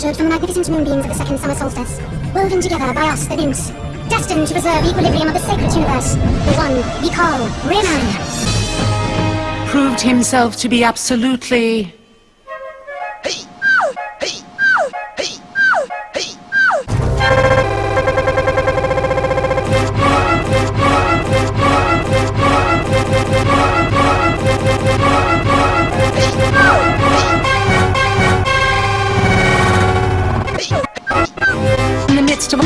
magnificent moonbeams of the second summer solstice, woven together by us, the nymphs, destined to preserve equilibrium of the sacred universe, the one we call Riemann. Proved himself to be absolutely... Hey! Hey!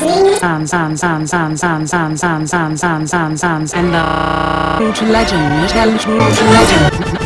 Sounds, sounds, sounds, sounds, sounds, sounds, sounds, sounds, sounds, sounds, sounds, and the root legend, tell root legend.